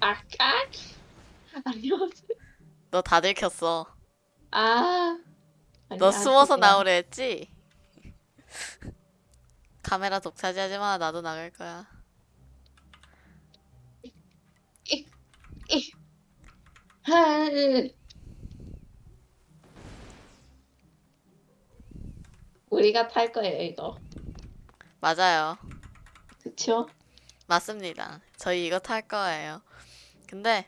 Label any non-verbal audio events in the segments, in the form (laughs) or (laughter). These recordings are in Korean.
아까 안녕하세요. 너 다 들켰어. 아. 너 숨어서 안녕하세요. 나오려 했지? (laughs) 카메라 독차지하지 마. 나도 나갈 거야. 헐. (laughs) 우리가 탈 거예요 이거. 맞아요. 그쵸? 맞습니다. 저희 이거 탈 거예요. 근데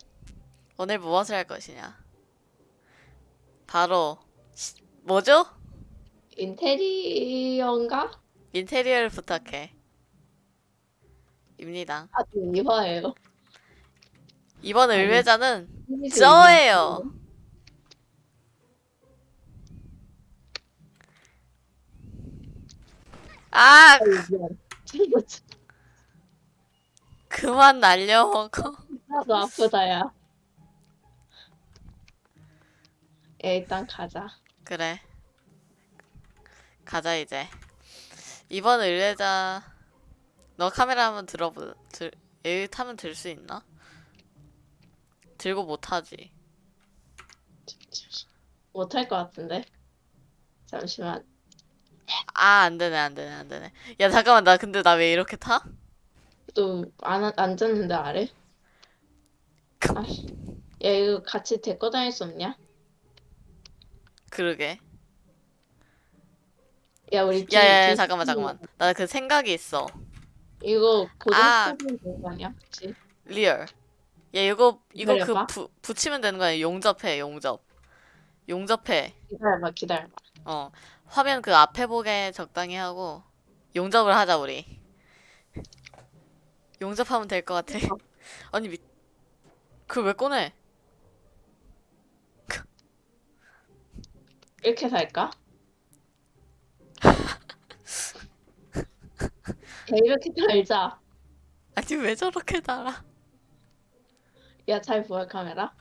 오늘 무엇을 할 것이냐? 바로 시- 뭐죠? 인테리어인가? 인테리어를 부탁해. 입니다. 아주 이화예요. 이번 아니, 의뢰자는 저예요. 아, 그만 날려먹어. 나도 아프다 야. 야, 일단 가자. 그래. 가자 이제. 이번 의뢰자 너 카메라 한번 들어보 들 여기 타면 들 수 있나? 들고 못 타지. 못 할 것 같은데. 잠시만. 아, 안 되네, 안 되네, 안 되네. 야, 잠깐만, 나 근데 나 왜 이렇게 타? 또 안 앉았는데 아래? 아, 야 이거 같이 데리고 다닐 수 없냐? 그러게. 야 우리 뒤, 야, 야, 야, 뒤- 잠깐만, 잠깐만. 나 그 생각이 있어. 이거 아. 고정시켜주면 되는 거 아니야? 그치? real. 야, 이거, 이거 그 기다려봐. 부, 붙이면 되는 거 아니야? 용접해, 용접. 용접해. 기다려봐 기다려봐. 어. 화면 그 앞에 보게 적당히 하고, 용접을 하자, 우리. 용접하면 될 것 같아. (laughs) 아니, 미, 그걸 왜 꺼내? 이렇게 살까? (laughs) 야 이렇게 달자. 아니, 왜 저렇게 달아? 야 잘 보여 카메라?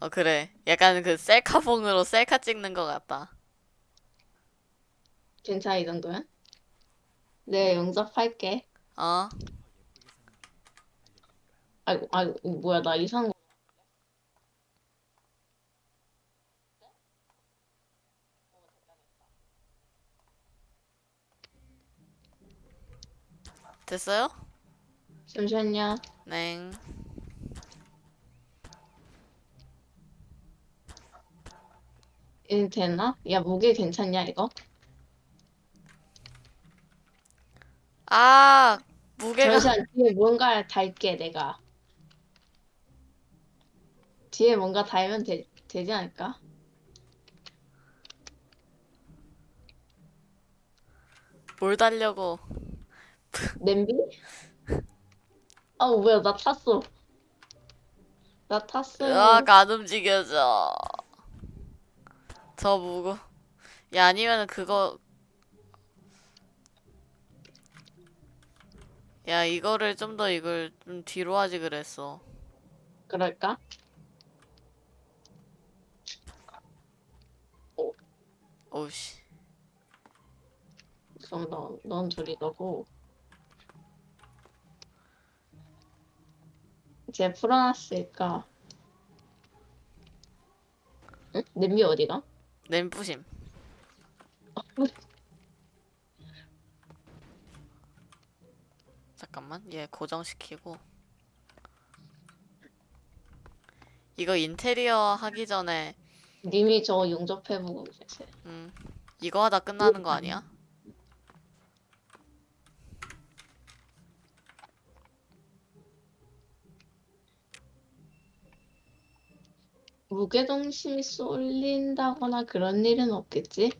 어, 그래. 약간 그 셀카봉으로 셀카 찍는 것 같다. 괜찮아 이 정도면? 네 용접할게. 어? 아이고 아이고 뭐야 나 이상한 거. 됐어요? 잠시만요. 네. 이거 되나? 야 무게 괜찮냐 이거? 아, 무게가. 잠시만 뒤에 뭔가 달게 내가. 뒤에 뭔가 달면 되, 되지 않을까? 뭘 달려고. 냄비? 아 뭐야 나 탔어. 나 탔어. 으악, 안 움직여져. 저 무거. 야, 아니면은 그거. 야, 이거를 좀 더 이걸 좀 뒤로 하지 그랬어. 그럴까? 오우씨. 그럼 너, 넌 둘이 너고. 이제 풀어놨으니까. 응? 냄비 어디가? 냄부심. 잠깐만, 얘 고정시키고. 이거 인테리어 하기 전에, 님이 저 용접해보고 계세요. 음, 이거 하다 끝나는 거 아니야? 무게중심이 쏠린다거나 그런 일은 없겠지?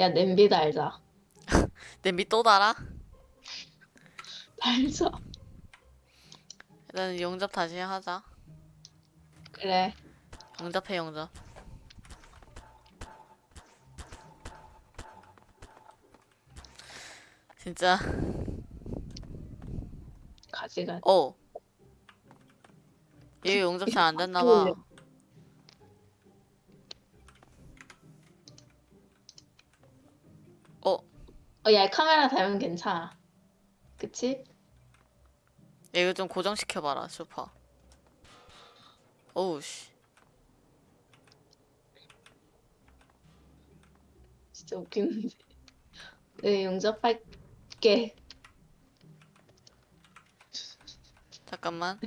야, 냄비 달자. (laughs) 냄비 또 달아? 달자. 일단 용접 다시 하자. 그래. 용접해, 용접. 진짜, 가지가. 어. 얘 용접 잘 안 됐나봐. (laughs) 어, 어, 야, 카메라 달면 괜찮아. 그치? 이거 좀 고정시켜봐라 슈퍼 오우 씨 진짜 웃기는데. (laughs) 네, 용접할게. 잠깐만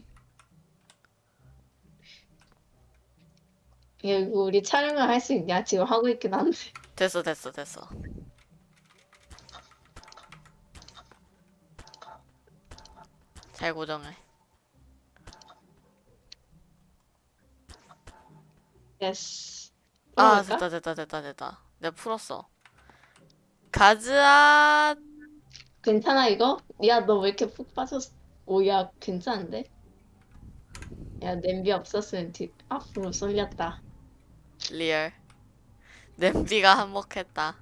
야, 이거 우리 촬영을 할 수 있냐? 지금 하고 있긴 한데. (laughs) 됐어 됐어 됐어 잘 고정해 yes. 아? 됐다 됐다 됐다 됐다 내가 풀었어 가즈아 괜찮아, 이거? 야, 너 왜 이렇게 푹 빠졌어? 오, 야, 괜찮은데? 야, 냄비 없었으면 뒤, 앞으로 쏠렸다. real 냄비가 한몫했다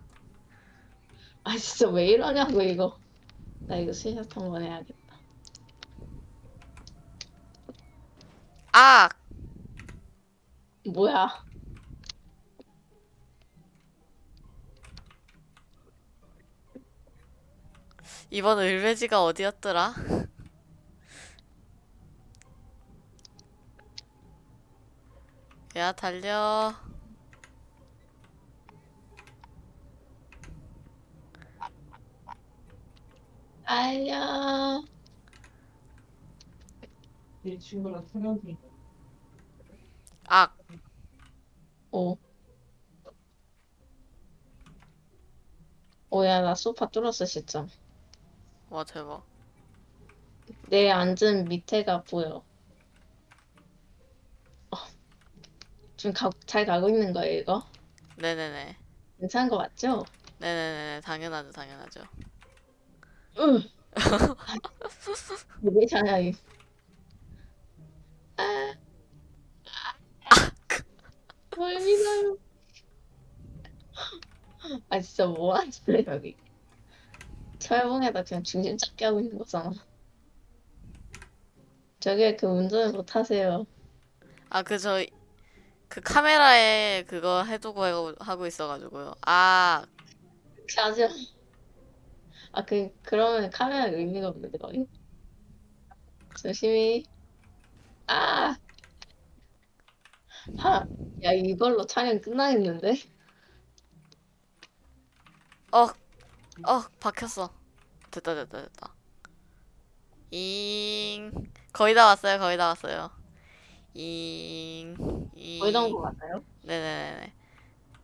아, 진짜 왜 이러냐고, 이거. 나 이거 스샷 한번 해야겠다. 아 뭐야? 이번 을배지가 어디였더라? 야 달려 알려. 이 친구랑 사귀었으니까 악 오. 오야, 나 소파 뚫었어, 진짜. 와 대박 내 앉은 밑에가 보여. 어. 좀 가, 잘 가고 있는 거예요, 이거? 네네네 괜찮은 거 맞죠? 네네네 당연하죠 당연하죠 응. 왜 괜찮아, 이. 아. 뭘 믿어요. 아, 진짜 뭐 거야, 여기. 철봉에다 그냥 중심 잡게 하고 있는 거잖아. 저게 그 운전을 못 하세요. 아 그 저 그 카메라에 그거 해두고 하고, 하고 있어가지고요 아 하죠. 아, 그, 그러면 카메라 의미가 없는데, 거기? 조심히. 아! 하, 야, 이걸로 촬영 끝나겠는데? 어, 어, 박혔어. 됐다, 됐다, 됐다. 잉. 거의 다 왔어요, 거의 다 왔어요. 잉. 잉. 거의 다온거 같아요? 네네네네.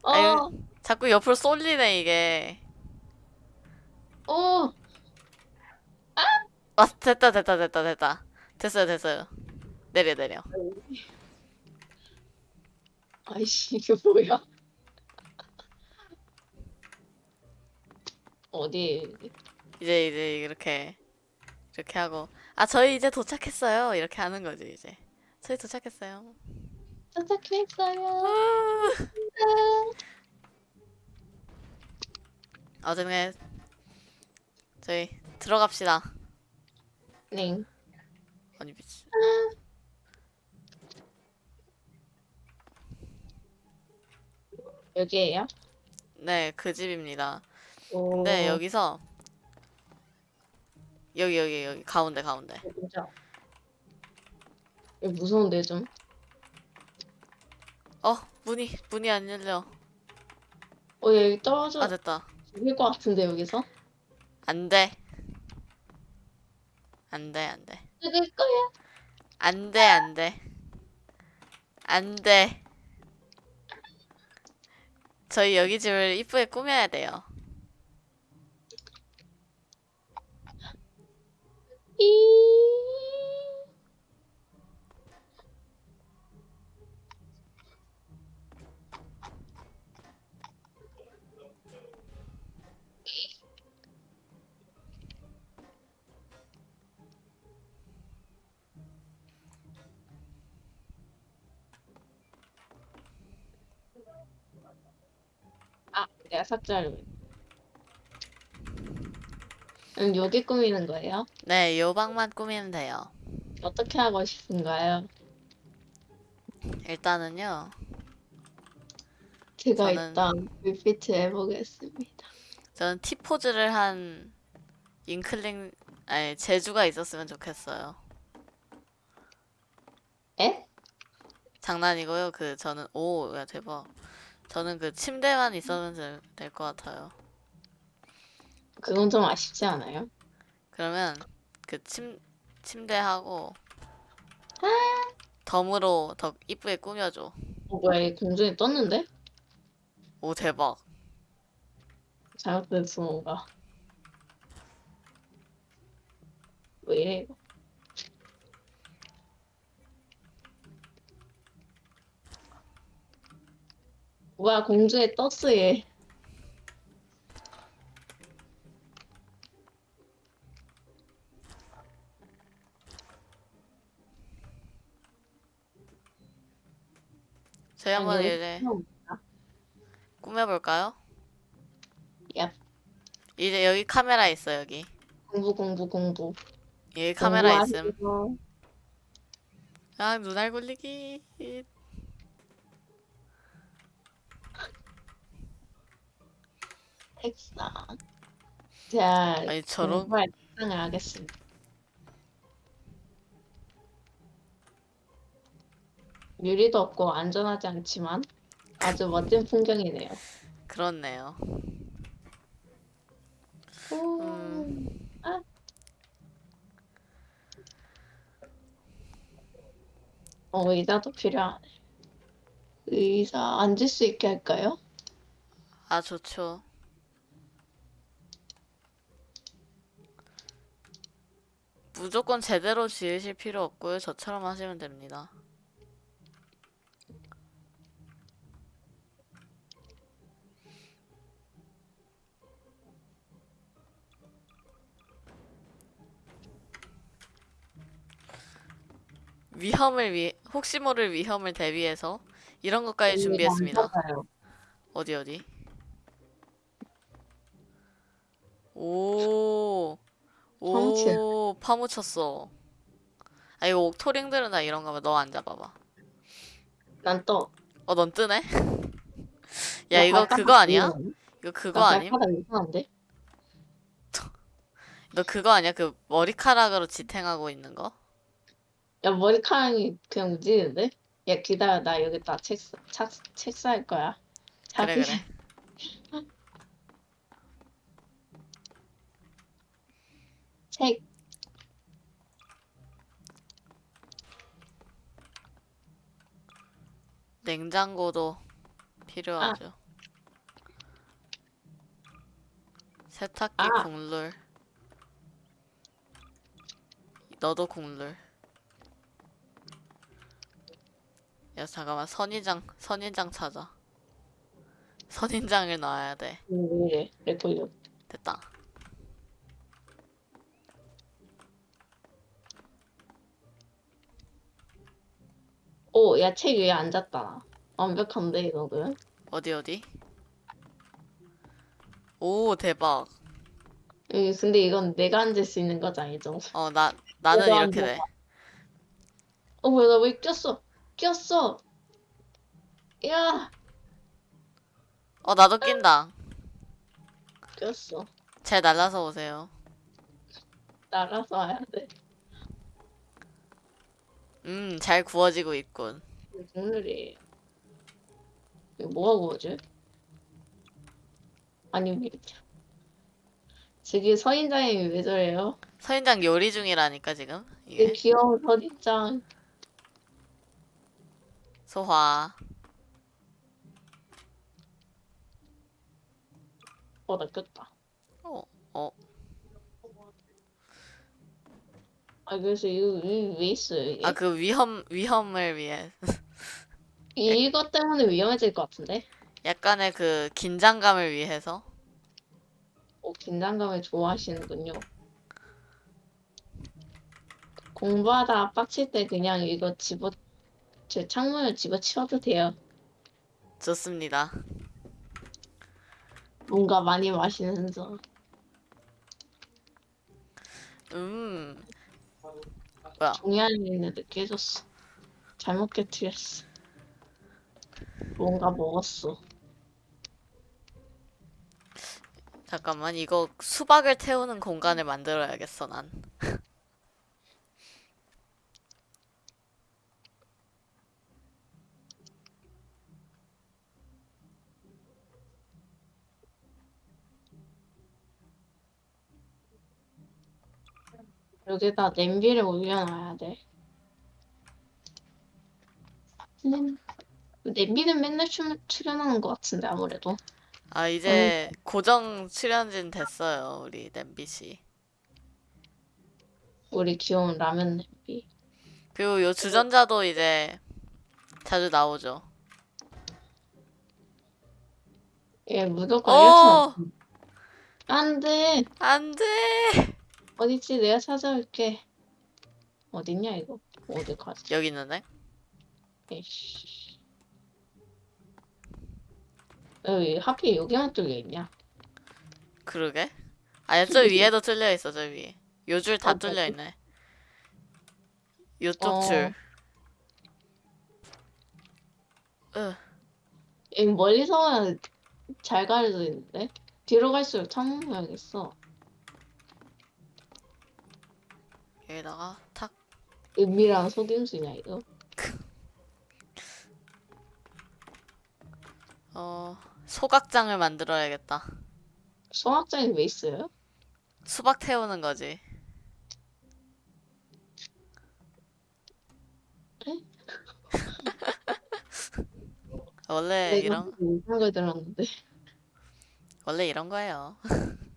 어, 아유. 자꾸 옆으로 쏠리네, 이게. 어, 아, 됐다, 됐다, 됐다, 됐다. 됐어요, 됐어요. 내려, 내려. 아이씨, 이게 뭐야? 어디, 이제, 이제, 이렇게. 이렇게 하고. 아, 저희 이제 도착했어요. 이렇게 하는 거지, 이제. 저희 도착했어요. 도착했어요. 어제는 저희 들어갑시다. 네. 아니 미치. 여기에요? 네, 그 집입니다. 오, 근데 여기서 여기 여기 여기 가운데 가운데. 진짜. 여기 무서운데, 좀. 어, 문이 문이 안 열려. 어, 여기 떨어져. 아, 됐다. 죽일 것 같은데, 여기서? 안 돼. 안 돼, 안 돼. 죽일 거야. 안 돼, 안 돼. 안 돼. 저희 여기 집을 이쁘게 꾸며야 돼요. 이. 아, 내가 삭제하려고 했네. 음, 여기 꾸미는 거예요? 네, 요 방만 꾸미면 돼요. 어떻게 하고 싶은가요? 일단은요. 제가 저는- 일단 리피트 해보겠습니다. 저는 T 포즈를 한 잉클링 아니 제주가 있었으면 좋겠어요. 에? 장난이고요. 그 저는 오, 야 대박. 저는 그 침대만 있으면 될 것 같아요. 그건 좀 아쉽지 않아요? 그러면 그 침 침대하고 덤으로 더 이쁘게 꾸며줘. 어, 뭐야, 이 공중에 떴는데? 오 대박. 잘못됐어, 뭔가. 왜 이래, 이거? 뭐야, 공중에 떴어, 얘. 저희 한번 아니, 이제 꾸며볼까요? 얍. 이제 여기 카메라 있어 여기. 공부, 공부, 공부. 여기 카메라 있음. 아 눈알 굴리기. (laughs) 책상. 자, 아니 저런 책상을 하겠습니다. 유리도 없고 안전하지 않지만 아주 멋진 풍경이네요. 그렇네요. 오, 음. 아. 어, 의자도 필요하네. 의자 앉을 수 있게 할까요? 아 좋죠. 무조건 제대로 지으실 필요 없고요. 저처럼 하시면 됩니다. 위험을 위 혹시 모를 위험을 대비해서 이런 것까지 준비했습니다. 어디 어디? 오. 오, 파묻혔어. 아 이거 옥토링들은 다 이런가 봐. 너 앉아봐봐. 난 또. 어, 넌 뜨네? (laughs) 야나 이거 그거 아니야? 이거 그거 나 아님? (laughs) 너 그거 아니야? 그 머리카락으로 지탱하고 있는 거? 야, 머리카락이 그냥 움직이는데? 야, 기다려. 나 여기다 책, 책, 책쌀 거야. 그래 자기- 그래. (laughs) 책. 냉장고도 필요하죠. 아. 세탁기 아. 국룰. 너도 국룰. 야 잠깐만 선인장 선인장 찾아. 선인장을 놔야 돼. 왜 걸려? 됐다. 오, 야, 책 위에 앉았다. 완벽한데, 이거는? 어디 어디? 오 대박. 음, 근데 이건 내가 앉을 수 있는 거잖아, 이 정도. 어나 나는 이렇게. 돼. 어, 뭐야, 나 왜 꼈어? 꼈어! 야! 어 나도 낀다. 꼈어. 잘 날라서 오세요. 날아서 와야 돼. 음 잘 구워지고 있군. 이거 뭐가 구워져? 아니. 저기 서인장이 왜 저래요? 서인장 요리 중이라니까 지금 이 이게 귀여운 서인장. 소화. 어, 나 꼈다. 어 어. 아, 그래서 이거, 이거 왜 있어요, 이게? 아 그 위험 위험을 위해 (laughs) 이- 이것 때문에 위험해질 것 같은데? 약간의 그 긴장감을 위해서 오, 긴장감을 좋아하시는군요. 공부하다 빡칠 때 그냥 이거 집어, 제 창문을 집어치워도 돼요. 좋습니다. 뭔가 많이 마시면서. 음 종이 안에 있는데 깨졌어. 잘못 깨뜨렸어. 뭔가 먹었어. 잠깐만 이거 수박을 태우는 공간을 만들어야겠어 난. 여기다 냄비를 올려놔야 돼. 냄... 냄비는 맨날 출, 출연하는 것 같은데 아무래도. 아 이제 고정 출연진 됐어요 우리 냄비 씨. 우리 귀여운 라면 냄비. 그리고 요 주전자도 이제 자주 나오죠. 얘 무조건 이렇게 어! 하면 안 돼. 안돼. 어딨지? 내가 찾아올게. 어딨냐 이거? 어디 가지? 여기 있는데? 에이씨. 여기 하필 여기만 뚫려 있냐? 그러게. 아니 저 위에도 뚫려 있어 저 위에. 요 줄다 어, 뚫려? 있네. 요쪽 어. 줄. 으. 여기 멀리서 잘 가려져 있는데? 뒤로 갈수록 창문 모양이 있어. 여기다가 탁. 은밀한 속임수냐 이거? (laughs) 어 소각장을 만들어야겠다. 소각장이 왜 있어요? 수박 태우는 거지. (laughs) 원래 이런 이상한 걸 들었는데. 원래 이런 거예요. (laughs)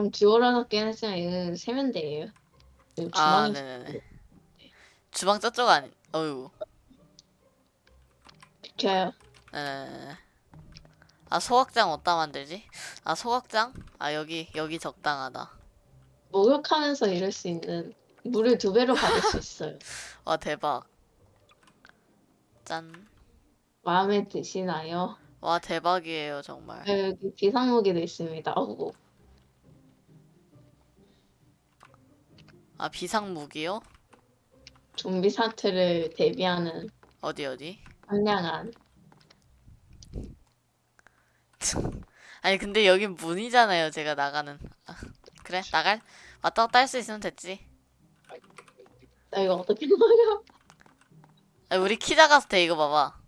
좀 뒤돌아졌긴 했지만 이건 세면대예요. 여기 아, 주방이 네네네. 주방 저쪽 아니, 어유. 비켜요. 네네네. 아, 소각장 어디다 만들지? 아, 소각장? 아, 여기, 여기 적당하다. 목욕하면서 이럴 수 있는 물을 두 배로 받을 수 있어요. (laughs) 와, 대박. 짠. 마음에 드시나요? 와, 대박이에요, 정말. 여기 비상무기도 있습니다. 어구. 아, 비상 무기요? 좀비 사태를 대비하는 어디, 어디? 선량한 (laughs) 아니, 근데 여긴 문이잖아요, 제가 나가는. 아, 그래, 나갈? 왔다 갔다 할 수 있으면 됐지. 나 이거 어떻게 먹어요? 아, 우리 키 작아서 돼, 이거 봐봐.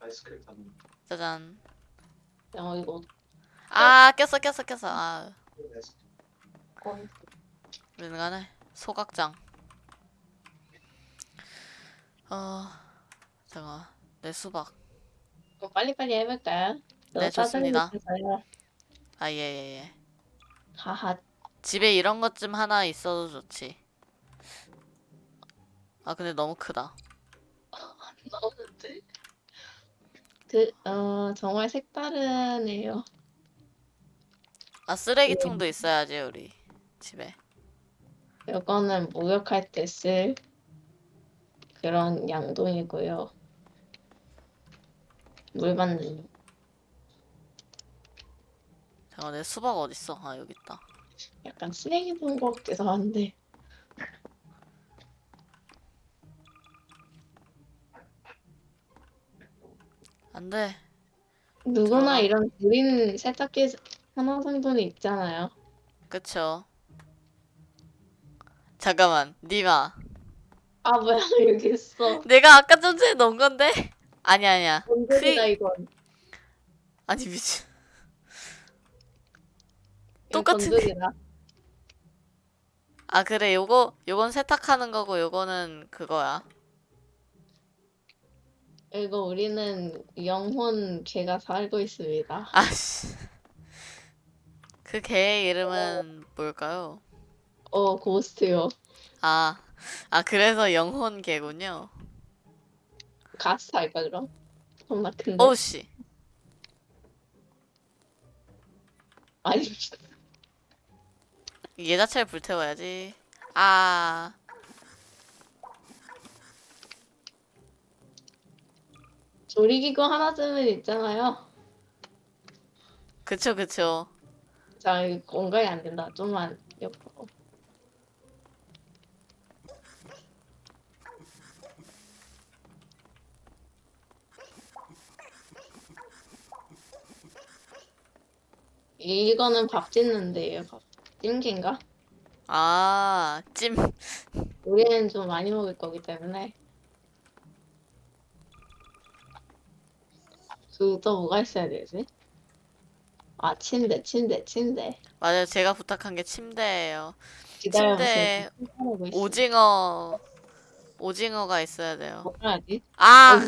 아이스크림 사는 짜잔. 야 이거 아, 꼈어, 꼈어, 꼈어. 아, 어 떡해. 우리는 간에 소각장. 어, 잠깐, 내 수박. 이거 빨리빨리 해볼까요? 저 네, 좋습니다. 아, 예, 예, 예. 하하. 집에 이런 것 좀 하나 있어도 좋지. 아, 근데 너무 크다. (laughs) 나오는데? 그, 어, 정말 색다르네요. 아, 쓰레기통도 있어야지, 우리 집에. 이거는 목욕할 때 쓸 그런 양동이고요. 물 받는 용. 잠깐, 내 수박 어딨어? 아, 여기 있다. 약간 쓰레기 본것 같기도 한데. 안 돼. 누구나 들어가. 이런 우리는 세탁기 하나 정도는 있잖아요. 그쵸. 잠깐만, 니마. 아 뭐야 여기 있어. 내가 아까 좀 전에 넣은 건데? 아니야, 아니야. 뭔데다 그- 이건. 아니, 미친. 똑같은데? 건조기다. 아, 그래, 요거, 요건 세탁하는 거고, 요거는 그거야. 이거 우리는 영혼 개가 살고 있습니다. 아씨. 그 개의 이름은 뭘까요? 어 고스트요. 아, 아, 그래서 영혼 개군요. 가스 할까 그럼? 겁나 큰데. 오우, 씨. 아니 얘 자체를 불태워야지. 아, 조리기구 하나쯤은 있잖아요. 그쵸, 그쵸. 자 공간이 안 된다. 좀만 옆으로. 이거는 밥 짓는데요. 밥 찜기인가? 아, 찜. 우리는 좀 많이 먹을 거기 때문에 그또 뭐가 있어야 되지? 아 침대 침대 침대 맞아요. 제가 부탁한 게 침대예요. 침대. 오징어 오징어가 있어야 돼요. 하지? 아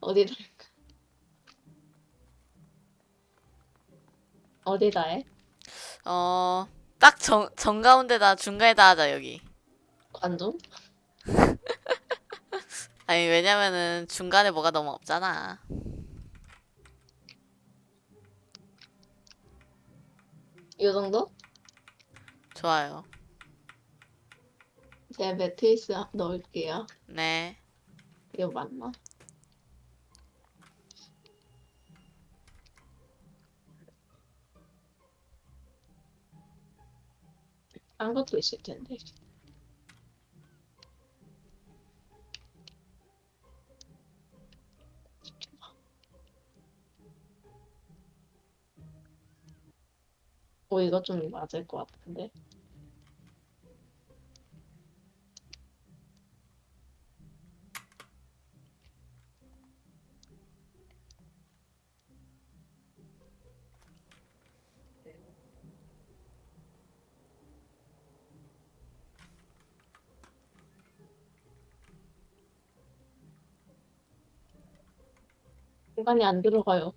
어디 어디다 해? 어, 딱 정, 정가운데다 중간에다 하자 여기. 관종? (laughs) 아니 왜냐면은 중간에 뭐가 너무 없잖아. 이 정도? 좋아요. 제가 매트리스 넣을게요. 네. 이거 맞나? 딴 것도 있을 텐데. 오, 이거 좀 맞을 것 같은데. 공간이 안 들어가요.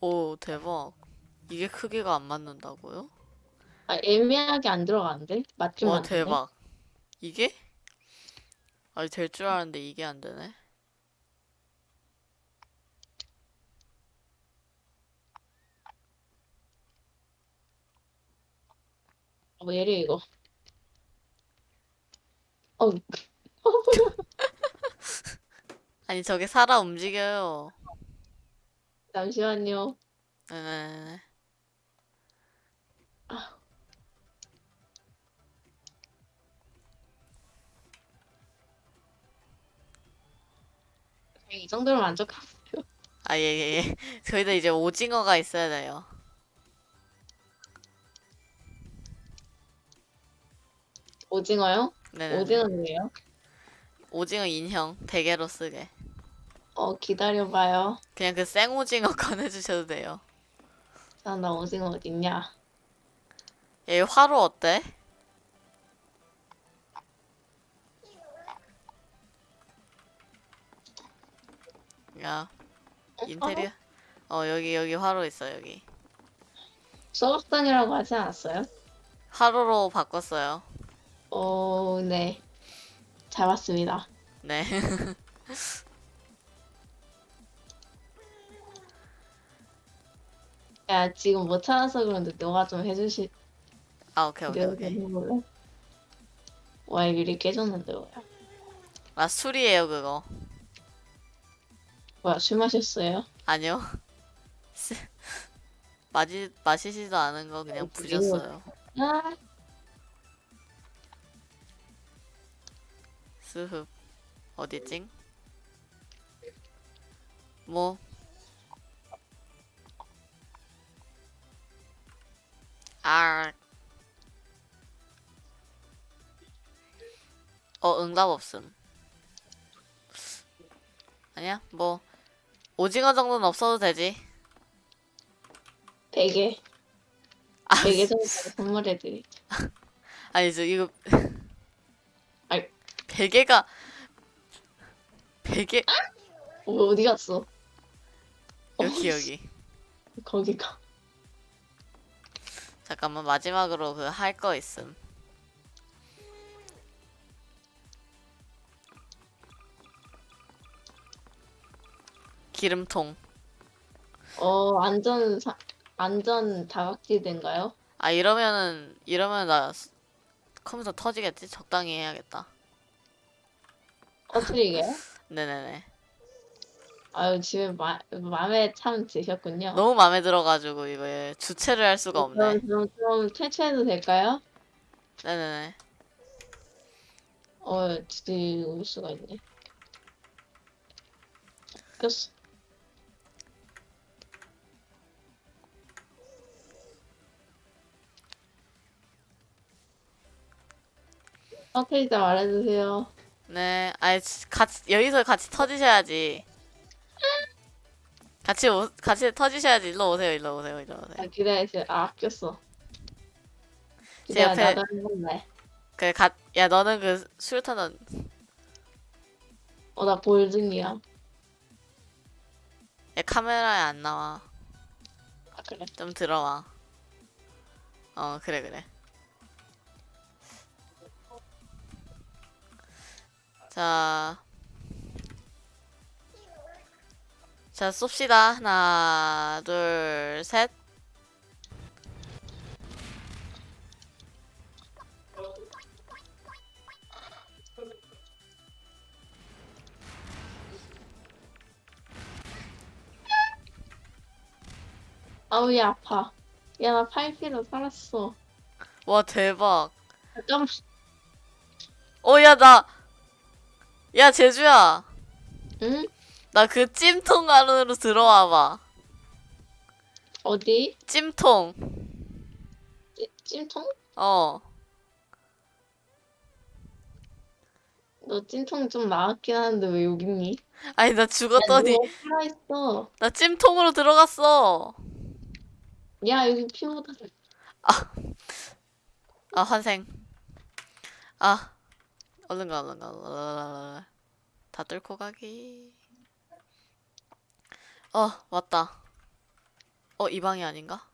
오 대박. 이게 크기가 안 맞는다고요? 아, 애매하게 안 들어가는데? 맞추면 와 안 되네? 대박. 이게? 아니 될 줄 알았는데 이게 안 되네. 어, 왜 이래, 이거. 어, (laughs) 아니 저게 살아 움직여요. 잠시만요. 네네네. 이 정도면 만족하 아예 예 예. 저희도 이제 오징어가 있어야 돼요. 오징어요? 네네. 오징어는 왜요? 오징어 인형 대게로 쓰게. 어, 기다려봐요. 그냥 그 생오징어 (laughs) 꺼내주셔도 돼요. 자, 나 오징어 어딨냐? 얘 화로 어때? 야 인테리어 어 여기 여기 화로 있어 여기 소각당이라고 하지 않았어요? 화로로 바꿨어요 어, 네. 잘 봤습니다. 네 (laughs) 야, 지금 못 찾아서 그런데 너가 좀 해주시, 아 오케이 오케이 내가 오케이. 좀 해볼래? 와, 유리 깨졌는데, 뭐야. 아 술이에요 그거. 뭐야, 술 마셨어요? 아니요. 쓰- (laughs) 마시 마시지도 않은 거 그냥 어, 부셨어요. 아, 스흡. 어디찡? 뭐 아. 어, 응답 없음. 아니야, 뭐, 오징어 정도는 없어도 되지. 베개. 아, 베개 정도 선물해드리. 아니, 저, 이거. (laughs) 아이. 베개가, 베개, 어, 어디 갔어? 여기, 어, 여기. 거기가. 잠깐만, 마지막으로 그 할 거 있음. 기름통. 어, 안전, 사, 안전 다각지대인가요? 아, 이러면은, 이러면 나 스- 컴퓨터 터지겠지? 적당히 해야겠다. 터트리게요? (laughs) 네네네. 아유, 집에 마, 마음에 참 드셨군요. 너무 마음에 들어가지고, 이거 주체를 할 수가 없네. 그럼, 그럼 좀 퇴출해도 될까요? 네네네. 어, 진짜 올 수가 있네. 꼈어. 터트리자 말해주세요. 네, 지- 같이 여기서 같이 터지셔야지. 같이 오, 같이 터지셔야지. 일로 오세요. 일로 오세요. 일로 아, 오세요. 기다려, 기다려. 아, 아꼈어. 제 기다려, 옆에- 나도 해볼래. 그래, 가, 야 너는 그 수류탄은 어, 나 골든이야. 야, 카메라에 안 나와. 아, 그래. 좀 들어와. 어, 그래 그래. 자, 자 쏩시다. 하나, 둘, 셋. 아우, 야, 아파. 야, 나 팔피로 살았어. 와 대박. 잠깐만. 어, 야 나, 야 제주야. 응? 나 그 찜통 안으로 들어와 봐. 어디? 찜통. 찌- 찜통? 어. 너 찜통 좀 나았긴 하는데 왜 여기 있니? 아니 나 죽었더니 야, 너 살아있어. 나 찜통으로 들어갔어. 야, 여기 피 묻어. 아 환생. 아 얼른 가 얼른 가. 다 뚫고 가기. 어 왔다. 어 이 방이 아닌가?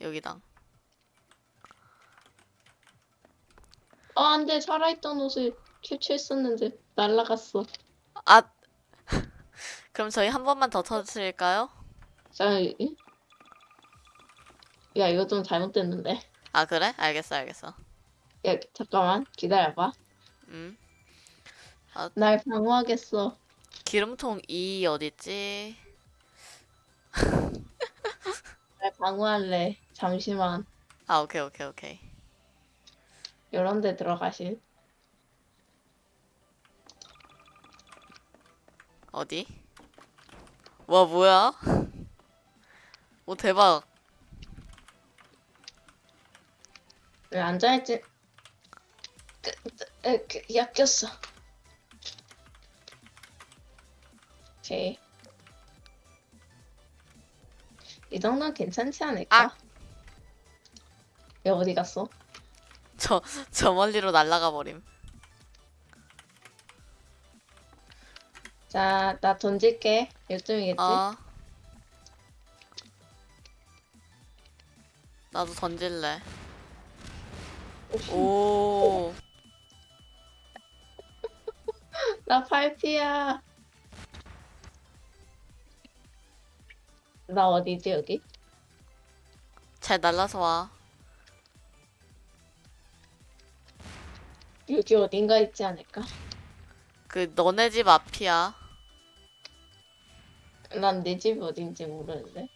여기당. 아, 안 돼. 살아있던 옷을 캐치했었는데 날라갔어. 아 (laughs) 그럼 저희 한 번만 더 터뜨릴까요? 자, 이- 야, 이거 좀 잘못됐는데. 아 그래? 알겠어 알겠어. 야, 잠깐만. 기다려봐. 음날 방어하겠어. 기름통 2 어딨지? 날 방어할래. 잠시만. 아 오케이 오케이 오케이. 이런 데 들어가실. 어디? 와 뭐야? 오 대박. 왜 앉아있지? 그, 에, 그, 야, 꼈어. 오케이. 이 정도는 괜찮지 않을까? 아! 야, 어디 갔어? 저 저 멀리로 날아가 버림. 자, 나 던질게. 요쯤이겠지? 어. 나도 던질래. 오. (laughs) 나 팔피야. 나 어디지, 여기? 잘 날라서 와. 여기 어딘가 있지 않을까? 그 너네 집 앞이야. 난 내 집이 어딘지 모르는데.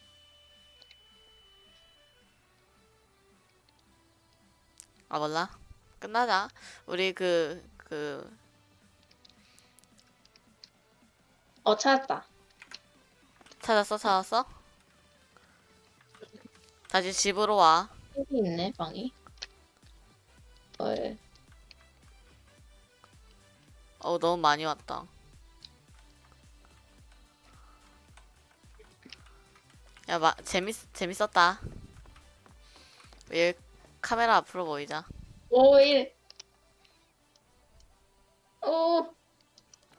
아 몰라. 끝나자. 우리 그 그 어, 찾았다. 찾았어 찾았어? 다시 집으로 와. 여기 있네, 방이. 어, 어 너무 많이 왔다. 야, 마, 재밌 재밌었다. 얘 카메라 앞으로 보이자. 5, 1. 오,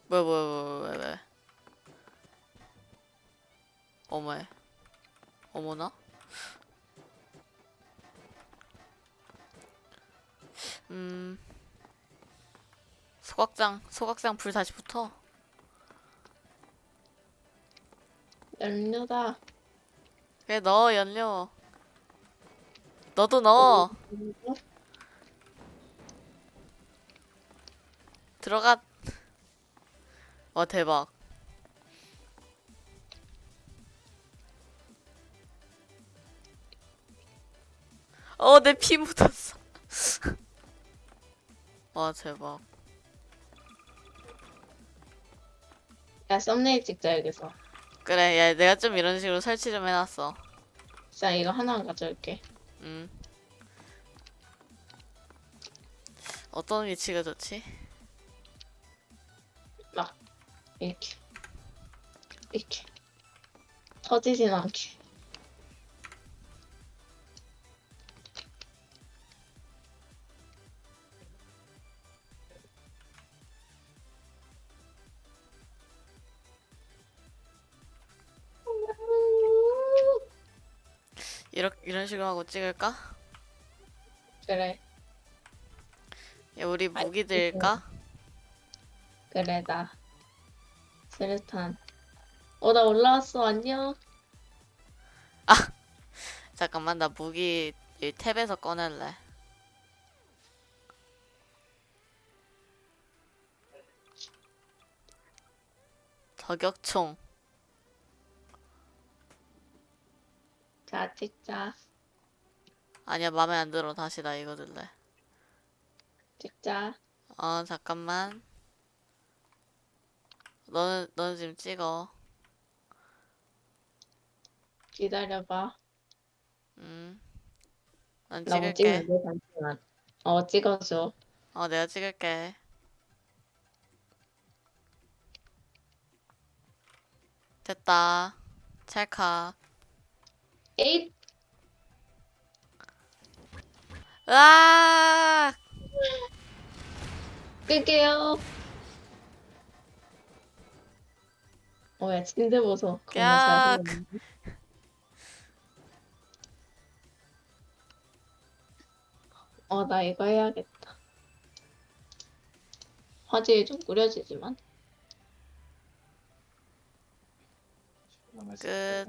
뭐야 뭐야 뭐야 뭐야 뭐야. 어머에. 어머나? 음. 소각장 소각장 불 다시 붙어. 연료다. 그래 넣어 연료. 너도 넣어. 들어가. 와 대박. 어내 피 묻었어. (laughs) 와 대박. 야, 썸네일 찍자, 여기서. 그래 야 내가 좀 이런 식으로 설치 좀 해놨어. 자, 이거 하나만 가져올게. 음. 어떤 위치가 좋지? 막 이렇게 이렇게 터지진 않게. 이렇 이런 식으로 하고 찍을까? 그래 야, 우리 아이, 무기 들까? 그래 나 스르탄. 어 나 올라왔어 안녕. (laughs) 잠깐만 나 무기 이 탭에서 꺼낼래. 저격총. 자 찍자 아니야 맘에 안 들어. 다시 나 이거 들래. 찍자. 어 잠깐만. 너는 너는 지금 찍어. 기다려봐. 음. 난나못 찍을게. 찍는데 잠시만. 어 찍어줘. 어 내가 찍을게. 됐다. 찰칵. 에잇 으악! 끌게요. 어야 침대 보소. 야. 어, 나 이거 해야겠다. 화질이 좀 꾸려지지만. 끝.